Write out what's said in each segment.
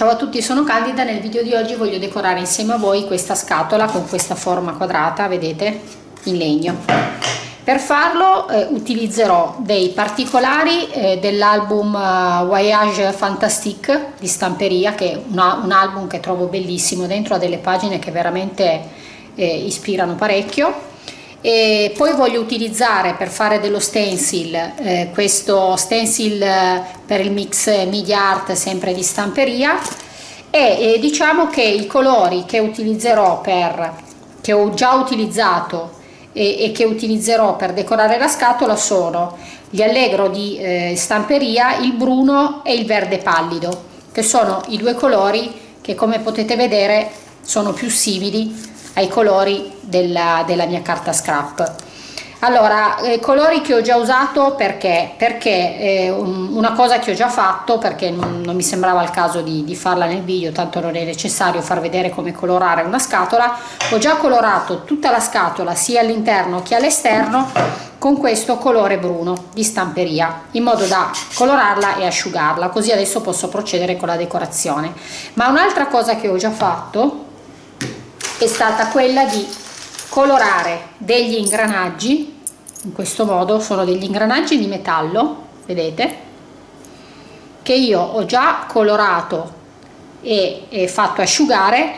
Ciao a tutti, sono Candida, nel video di oggi voglio decorare insieme a voi questa scatola con questa forma quadrata, vedete, in legno. Per farlo eh, utilizzerò dei particolari eh, dell'album uh, Voyage Fantastique di Stamperia, che è una, un album che trovo bellissimo, dentro ha delle pagine che veramente eh, ispirano parecchio e poi voglio utilizzare per fare dello stencil eh, questo stencil eh, per il mix media art sempre di stamperia. E, e diciamo che i colori che utilizzerò per che ho già utilizzato e, e, che utilizzerò per decorare la scatola sono gli allegro di eh, stamperia il bruno e il verde pallido che sono i due colori che come potete vedere sono più simili ai colori della, della mia carta scrap. Allora eh, colori che ho già usato perché? Perché eh, una cosa che ho già fatto perché non, non mi sembrava il caso di, di, farla nel video tanto non è necessario far vedere come colorare una scatola ho già colorato tutta la scatola sia all'interno che all'esterno con questo colore bruno di stamperia in modo da colorarla e asciugarla così adesso posso procedere con la decorazione. Ma un'altra cosa che ho già fatto è stata quella di colorare degli ingranaggi in questo modo sono degli ingranaggi di metallo vedete che io ho già colorato e, e fatto asciugare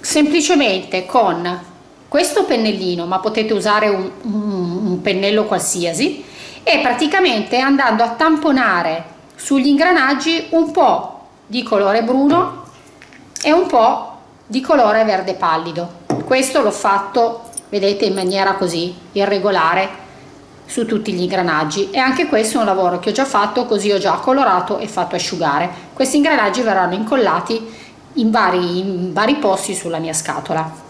semplicemente con questo pennellino ma potete usare un, un, un pennello qualsiasi e praticamente andando a tamponare sugli ingranaggi un po' di colore bruno e un po' di colore verde pallido. Questo l'ho fatto vedete in maniera così irregolare su tutti gli ingranaggi. E anche questo è un lavoro che ho già fatto così ho già colorato e fatto asciugare. Questi ingranaggi verranno incollati in vari, in vari posti sulla mia scatola.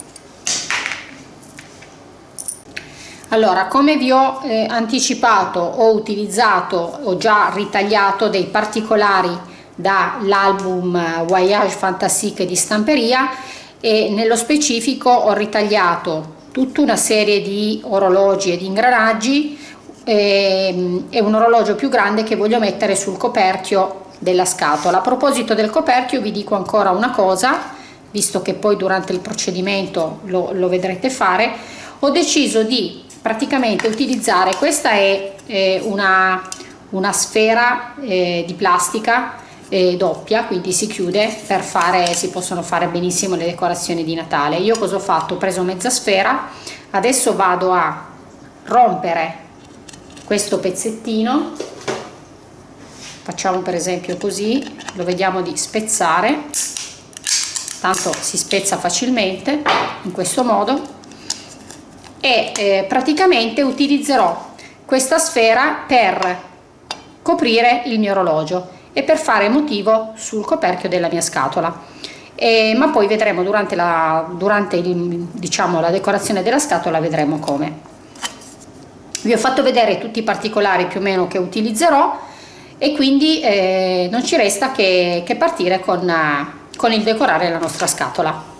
Allora come vi ho eh, anticipato ho utilizzato ho già ritagliato dei particolari dall'album Voyage Fantastique di stamperia e nello specifico ho ritagliato tutta una serie di orologi e di ingranaggi ehm, e un orologio più grande che voglio mettere sul coperchio della scatola. A proposito del coperchio vi dico ancora una cosa, visto che poi durante il procedimento lo, lo vedrete fare, ho deciso di praticamente utilizzare, questa è eh, una, una sfera eh, di plastica eh, doppia quindi si chiude per fare si possono fare benissimo le decorazioni di Natale. Io cosa ho fatto? Ho preso mezza sfera adesso vado a rompere questo pezzettino. Facciamo per esempio così lo vediamo di spezzare. Tanto si spezza facilmente in questo modo. E eh, praticamente utilizzerò questa sfera per coprire il mio orologio e per fare motivo sul coperchio della mia scatola. E, ma poi vedremo durante, la, durante il, diciamo, la decorazione della scatola vedremo come. Vi ho fatto vedere tutti i particolari più o meno che utilizzerò e quindi eh, non ci resta che, che partire con, con il decorare la nostra scatola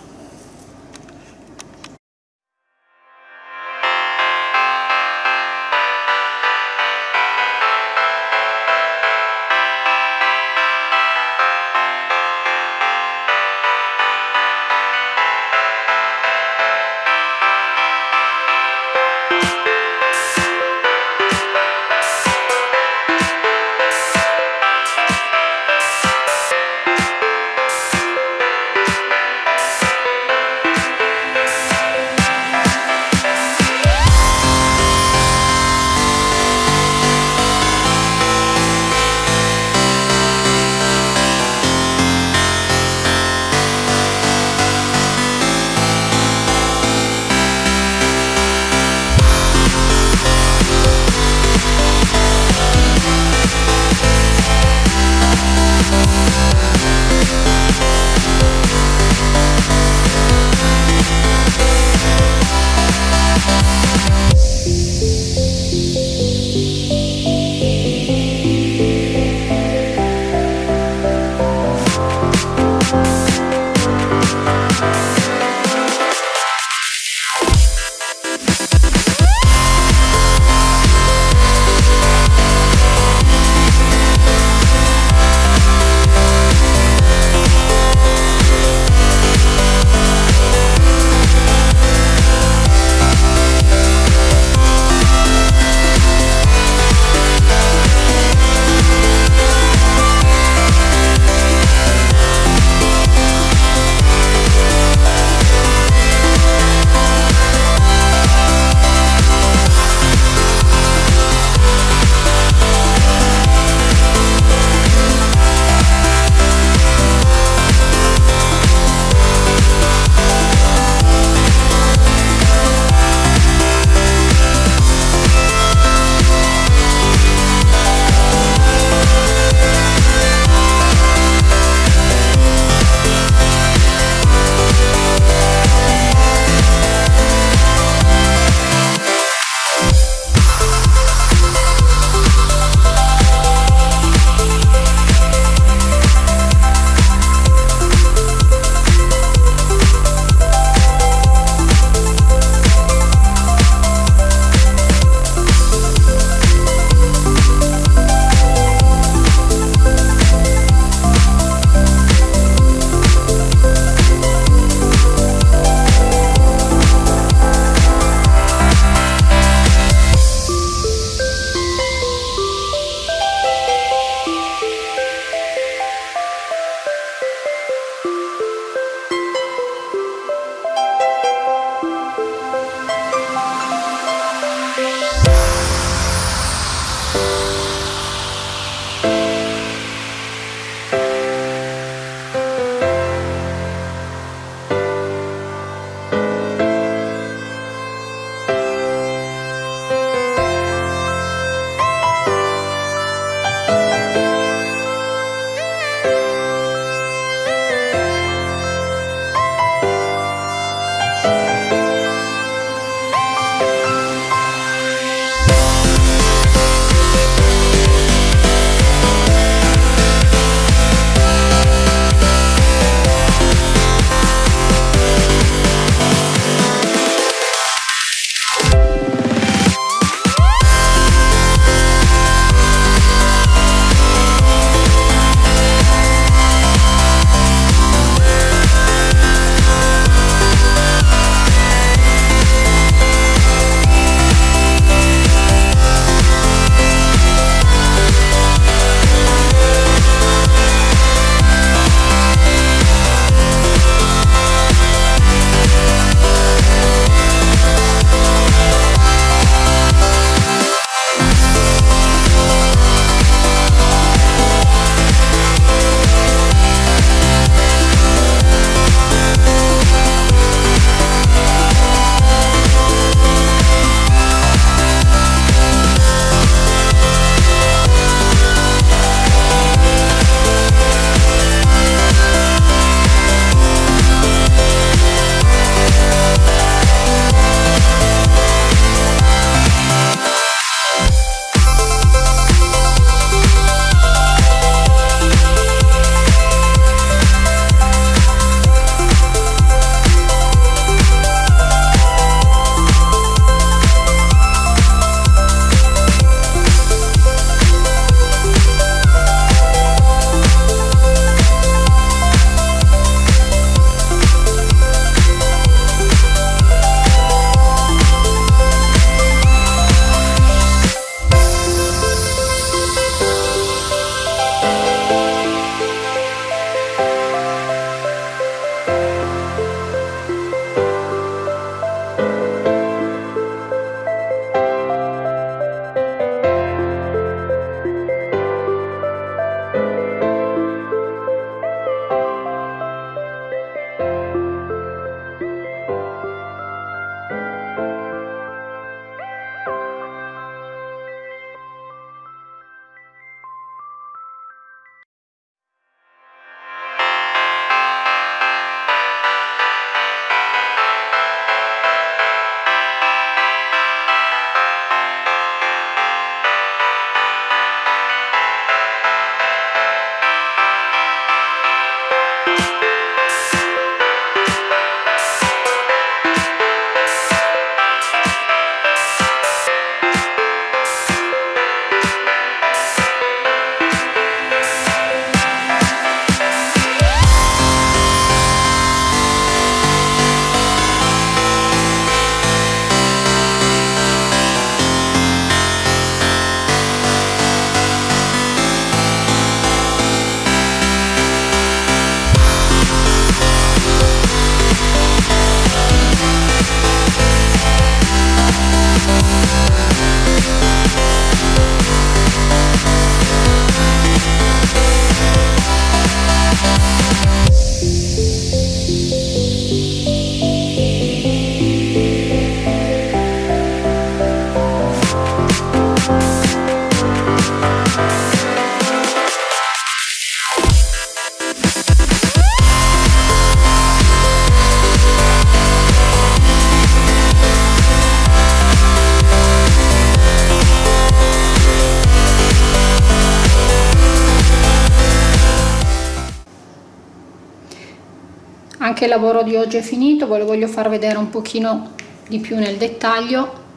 anche il lavoro di oggi è finito ve lo voglio far vedere un pochino di più nel dettaglio.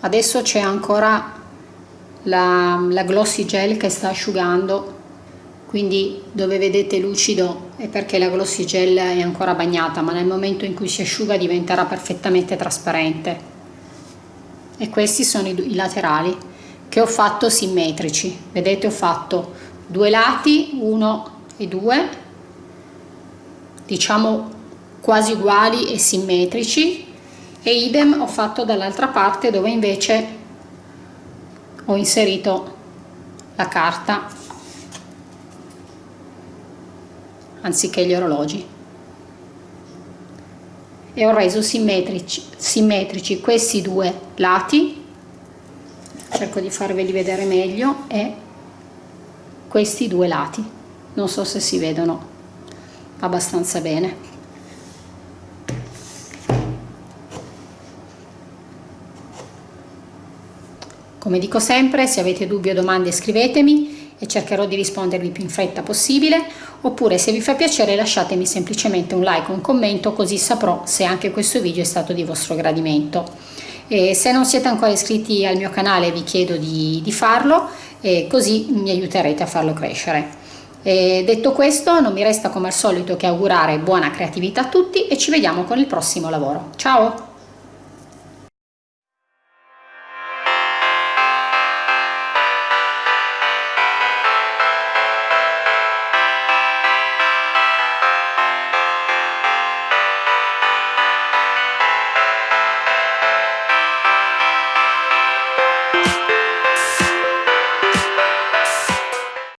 Adesso c'è ancora la, la glossy gel che sta asciugando quindi dove vedete lucido è perché la glossy gel è ancora bagnata ma nel momento in cui si asciuga diventerà perfettamente trasparente. E questi sono i, i laterali che ho fatto simmetrici. Vedete ho fatto due lati uno e due diciamo quasi uguali e simmetrici e idem ho fatto dall'altra parte dove invece ho inserito la carta anziché gli orologi. E ho reso simmetrici, simmetrici questi due lati. Cerco di farveli vedere meglio e questi due lati. Non so se si vedono abbastanza bene. Come dico sempre se avete dubbi o domande scrivetemi e cercherò di rispondervi più in fretta possibile oppure se vi fa piacere lasciatemi semplicemente un like o un commento così saprò se anche questo video è stato di vostro gradimento. E se non siete ancora iscritti al mio canale vi chiedo di, di farlo così mi aiuterete a farlo crescere e detto questo non mi resta come al solito che augurare buona creatività a tutti e ci vediamo con il prossimo lavoro. Ciao